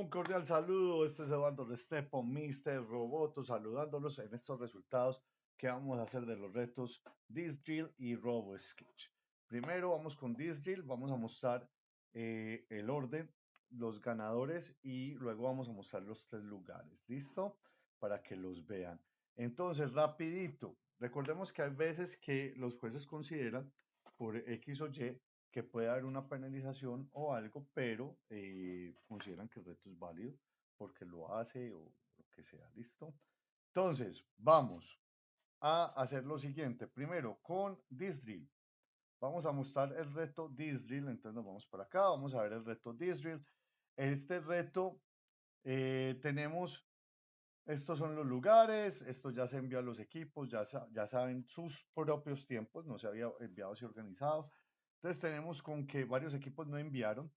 Un cordial saludo, este es Eduardo Restrepo, Mr. Roboto, saludándolos en estos resultados que vamos a hacer de los retos Disdrill y Robo Sketch. Primero vamos con Disdrill, vamos a mostrar eh, el orden, los ganadores y luego vamos a mostrar los tres lugares, ¿listo? Para que los vean. Entonces, rapidito, recordemos que hay veces que los jueces consideran por X o Y que puede haber una penalización o algo, pero eh, consideran que el reto es válido porque lo hace o lo que sea, ¿listo? Entonces, vamos a hacer lo siguiente. Primero, con Disdrill. Vamos a mostrar el reto Disdrill, entonces nos vamos para acá, vamos a ver el reto Disdrill. Este reto eh, tenemos, estos son los lugares, esto ya se envió a los equipos, ya, ya saben sus propios tiempos, no se había enviado así organizado. Entonces tenemos con que varios equipos no enviaron.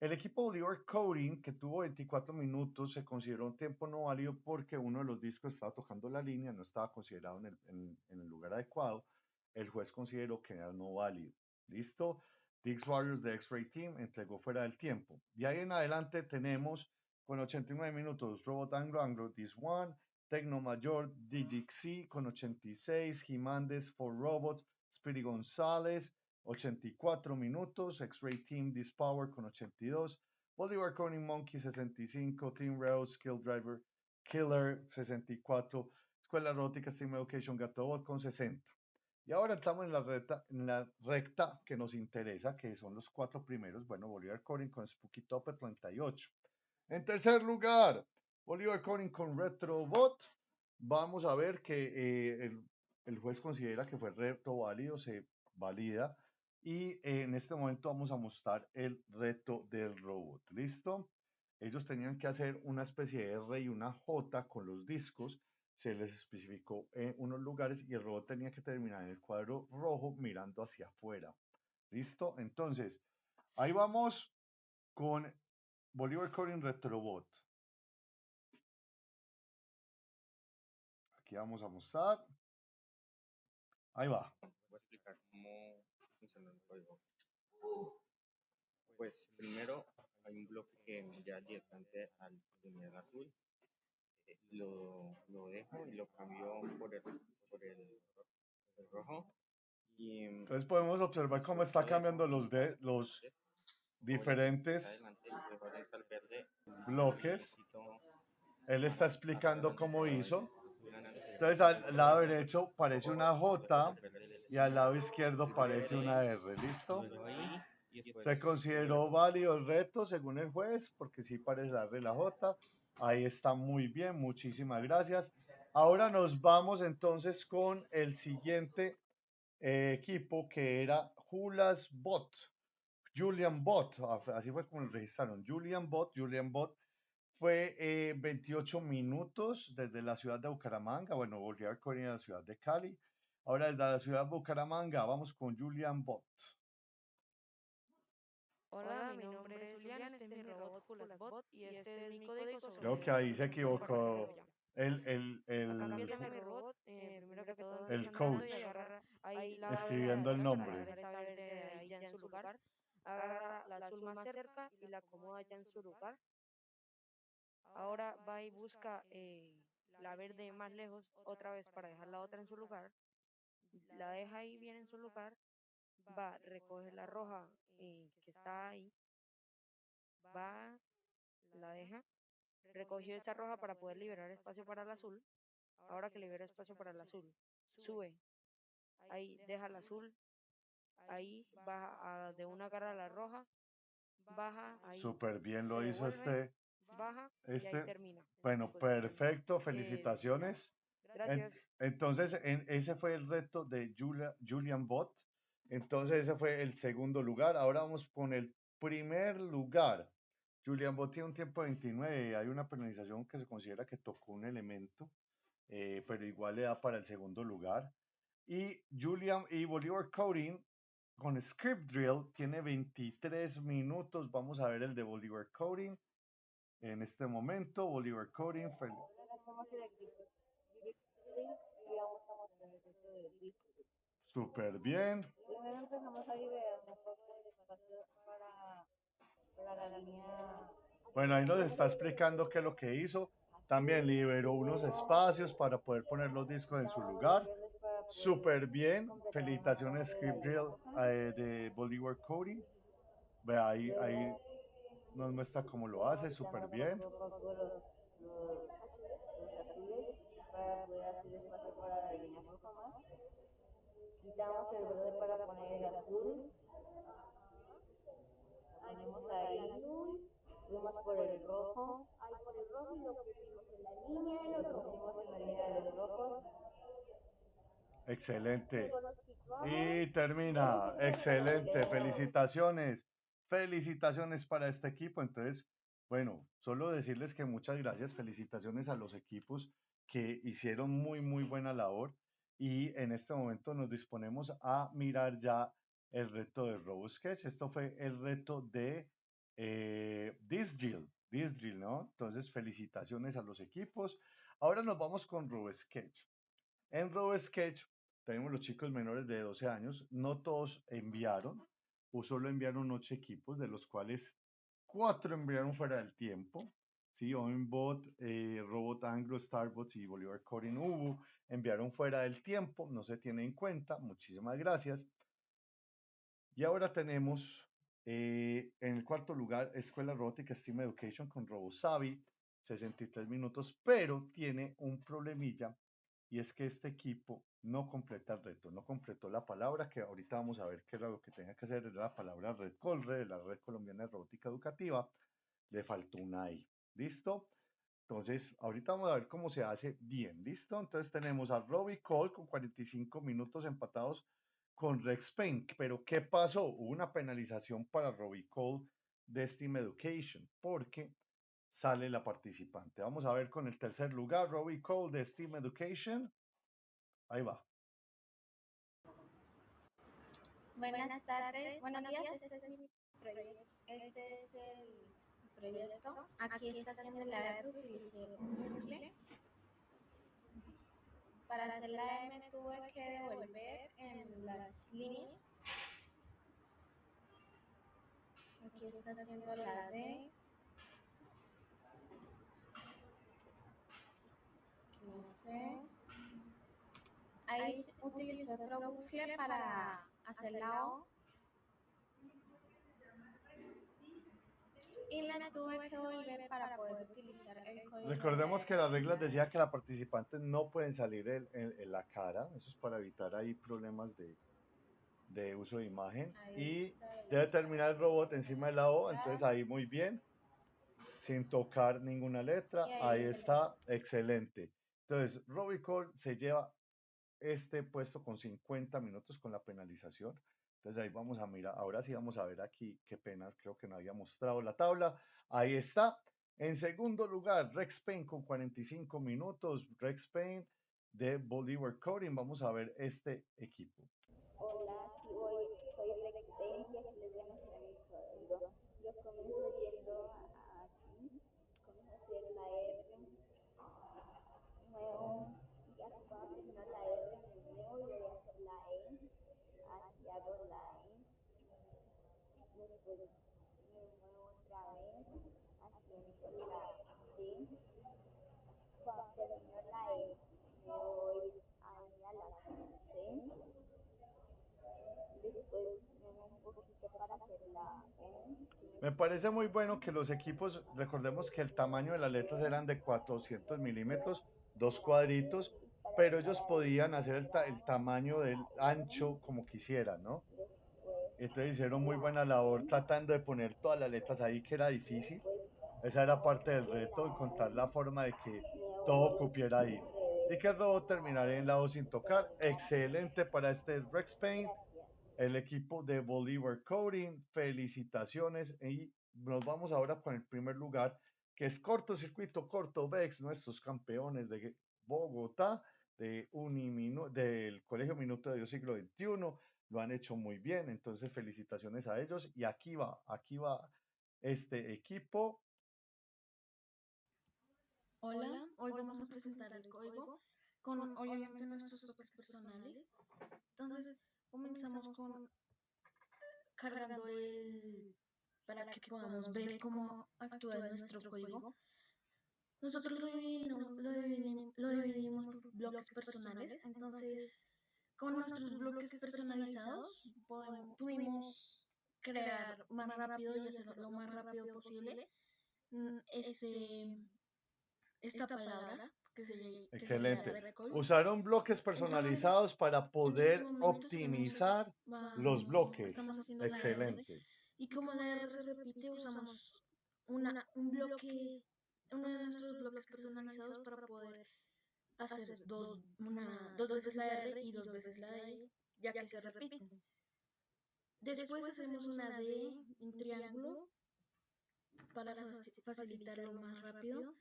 El equipo Oliver Coding, que tuvo 24 minutos, se consideró un tiempo no válido porque uno de los discos estaba tocando la línea, no estaba considerado en el, en, el lugar adecuado. El juez consideró que era no válido. ¿Listo? Dix Warriors de X-Ray Team entregó fuera del tiempo. De ahí en adelante tenemos con 89 minutos Robot Anglo Anglo This One, Tecno Mayor, DGC con 86, Jiménez for Robot, Speedy González, 84 minutos, X-Ray Team Dispower con 82, Bolivar Corning Monkey 65, Team Rail Skill Driver Killer 64, Escuela Rótica Steam Education Gatobot con 60. Y ahora estamos en la, recta, en la recta que nos interesa, que son los cuatro primeros. Bueno, Bolívar Corin con Spooky Top 38. En tercer lugar, Bolívar Corin con Retrobot. Vamos a ver que eh, el, el, juez considera que fue reto válido, se valida. Y en este momento vamos a mostrar el reto del robot. ¿Listo? Ellos tenían que hacer una especie de R y una J con los discos. Se les especificó en unos lugares y el robot tenía que terminar en el cuadro rojo mirando hacia afuera. ¿Listo? Entonces, ahí vamos con Bolívar Coding Retrobot. Aquí vamos a mostrar. Ahí va. Voy a explicar cómo pues primero hay un bloque que ya directamente al primer azul. Eh, lo, lo, dejo y lo cambio por el, por el, rojo. Y, Entonces podemos observar cómo está cambiando los de los diferentes bloques. Él está explicando cómo hizo. Entonces al lado derecho parece una J y al lado izquierdo parece una R, ¿listo? Se consideró válido el reto según el juez, porque sí parece la R y la J. Ahí está muy bien, muchísimas gracias. Ahora nos vamos entonces con el siguiente eh, equipo que era Julas Bot. Julian Bot, así fue como lo registraron. Julian Bot, Julian Bot fue 28 eh, minutos desde la ciudad de Bucaramanga, bueno, volvió a correr a la ciudad de Cali. Ahora desde la ciudad de Bucaramanga vamos con Julian Bot. Hola, mi nombre es Julian, este es mi robot Bot y este es mi código Creo que ahí se equivocó el, el, el, eh, el coach escribiendo el nombre. Agarra la azul más cerca y la acomoda ya en su lugar. Ahora va y busca eh, la verde más lejos otra vez para dejar la otra en su lugar. La deja ahí bien en su lugar. Va, recoge la roja eh, que está ahí. Va, la deja. Recogió esa roja para poder liberar espacio para el azul. Ahora que libera espacio para el azul, sube. Ahí deja el azul. Ahí baja de una cara a la roja. Baja. Ahí. Súper bien lo hizo este baja este, y termina. Bueno, perfecto, felicitaciones. gracias. entonces, en, ese fue el reto de Julia, Julian Bot. Entonces, ese fue el segundo lugar. Ahora vamos con el primer lugar. Julian Bot tiene un tiempo de 29. Hay una penalización que se considera que tocó un elemento, eh, pero igual le da para el segundo lugar. Y Julian y Bolívar Coding con Script Drill tiene 23 minutos. Vamos a ver el de Bolívar Coding en este momento. Bolívar Coding. Súper bien. Primero empezamos a liberar para, para la línea Bueno, ahí nos está explicando qué es lo que hizo. También liberó unos espacios para poder poner los discos en su lugar. Súper bien. Felicitaciones, Script Drill eh, de Bolívar Cody. Ve ahí, ahí nos muestra cómo lo hace, súper bien. Quitamos el verde para poner el azul. Tenemos ahí el azul. Fuimos por el rojo. Ahí por el rojo y lo pusimos en la línea y lo pusimos en la línea de los rojos. Excelente. Y termina. Excelente. Felicitaciones. Felicitaciones para este equipo. Entonces, bueno, solo decirles que muchas gracias. Felicitaciones a los equipos que hicieron muy, muy buena labor y en este momento nos disponemos a mirar ya el reto de RoboSketch. Esto fue el reto de eh, Disdrill, Disdrill, ¿no? Entonces, felicitaciones a los equipos. Ahora nos vamos con RoboSketch. En RoboSketch tenemos los chicos menores de 12 años. No todos enviaron, o solo enviaron 8 equipos, de los cuales 4 enviaron fuera del tiempo. ¿sí? Oinbot, eh, Robot Anglo, Starbots y Bolívar Corin Ubu enviaron fuera del tiempo, no se tiene en cuenta, muchísimas gracias. Y ahora tenemos eh, en el cuarto lugar Escuela Robótica Steam Education con RoboSavi, 63 minutos, pero tiene un problemilla y es que este equipo no completa el reto, no completó la palabra que ahorita vamos a ver qué era lo que tenía que hacer, era la palabra Red Colre, la Red Colombiana de Robótica Educativa, le faltó una I. ¿Listo? Entonces, ahorita vamos a ver cómo se hace bien. ¿Listo? Entonces tenemos a Robbie Cole con 45 minutos empatados con Rex Payne. Pero ¿qué pasó? Hubo una penalización para Robbie Cole de Steam Education porque sale la participante. Vamos a ver con el tercer lugar, Robbie Cole de Steam Education. Ahí va. Buenas tardes, buenos días. Este es mi proyecto. Este es el proyecto. Aquí está haciendo la R. Para hacer la M tuve que devolver en las líneas. Aquí está haciendo la D. Ahí utilicé otro bucle para hacer la O. y me tuve que volver para poder utilizar el código. Recordemos que las reglas decía que las participantes no pueden salir en, en, la cara, eso es para evitar ahí problemas de, de uso de imagen. y debe terminar el robot encima de la O, entonces ahí muy bien, sin tocar ninguna letra, ahí, ahí está, excelente. Entonces, Robicol se lleva este puesto con 50 minutos con la penalización. Entonces ahí vamos a mirar, ahora sí vamos a ver aquí, qué pena, creo que no había mostrado la tabla. Ahí está. En segundo lugar, Rex Payne con 45 minutos. Rex Payne de Bolívar Coding. Vamos a ver este equipo. Hola, soy, soy Rex Payne y aquí les voy a mostrar mi código. Yo comienzo yendo aquí, comienzo a hacer la R, nuevo, y aquí cuando termino la R, me muevo y voy a hacer la E aquí hago la E, me otra vez la la E voy a la C, después me un poquito para hacer la. Me parece muy bueno que los equipos, recordemos que el tamaño de las letras eran de 400 milímetros, dos cuadritos, pero ellos podían hacer el, ta el, tamaño del ancho como quisieran, ¿no? Entonces hicieron muy buena labor tratando de poner todas las letras ahí, que era difícil. Esa era parte del reto, encontrar la forma de que todo cupiera ahí. Y que el robot terminara en lado sin tocar. Excelente para este Rex Paint. El equipo de Bolívar Coding, felicitaciones. Y nos vamos ahora con el primer lugar, que es Cortocircuito Corto Vex, nuestros campeones de Bogotá de Uniminu del Colegio Minuto de Dios siglo XXI, lo han hecho muy bien, entonces felicitaciones a ellos y aquí va, aquí va este equipo. Hola, hoy vamos a presentar el código con obviamente nuestros toques personales. Entonces comenzamos con cargando el, para que podamos ver cómo actúa nuestro código, nosotros lo dividimos, lo dividimos, lo dividimos por bloques personales. Entonces, con nuestros bloques personalizados, podemos, pudimos crear más rápido y hacerlo lo más rápido posible mm, este, esta palabra que se, llama- que se Excelente. Usaron bloques personalizados para poder optimizar los bloques. Excelente. Y como la R se repite, usamos una, un bloque, uno de nuestros bloques personalizados para poder hacer dos, una, dos veces la R y dos veces la D, ya que se repiten. Después hacemos una D en triángulo para faci- facilitarlo más rápido.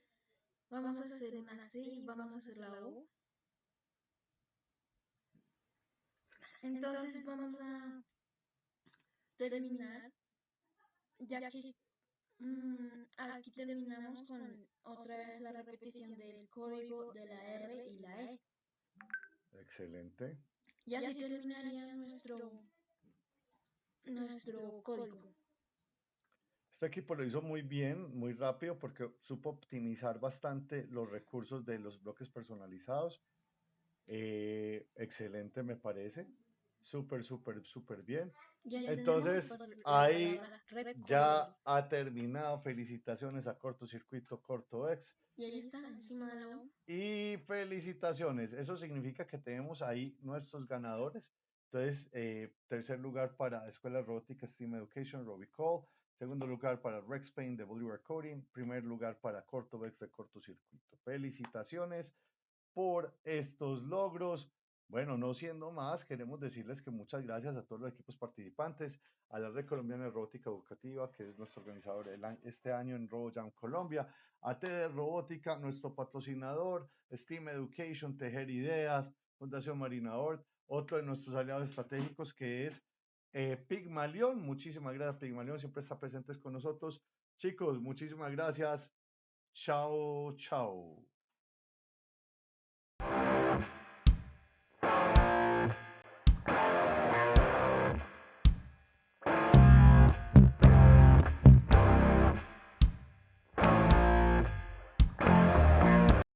Vamos a hacer una C y vamos a hacer la O. Entonces vamos a terminar, ya que mm, aquí terminamos con otra vez la repetición del código de la R y la E. Excelente. Y así terminaría nuestro, nuestro código. Este equipo lo hizo muy bien, muy rápido, porque supo optimizar bastante los recursos de los bloques personalizados. Eh, excelente, me parece. Súper, súper, súper bien. Ya Entonces, ahí. Ya ha terminado. Felicitaciones a Cortocircuito Corto X. Y ahí está, encima de la O. Y felicitaciones. Eso significa que tenemos ahí nuestros ganadores. Entonces, eh, tercer lugar para Escuela Robótica Steam Education, Robicall. Segundo lugar para Rex Payne de Bolivar Coding. Primer lugar para Cortovex de Cortocircuito. Felicitaciones por estos logros. Bueno, no siendo más, queremos decirles que muchas gracias a todos los equipos participantes, a la Red Colombiana de Robótica Educativa, que es nuestro organizador este año en RoboJam Colombia, a TD Robótica, nuestro patrocinador, Steam Education, Tejer Ideas, Fundación Marina Ort, otro de nuestros aliados estratégicos que es eh, Pigmalión. Muchísimas gracias, Pigmalión, siempre está presentes con nosotros. Chicos, muchísimas gracias. Chao, chao.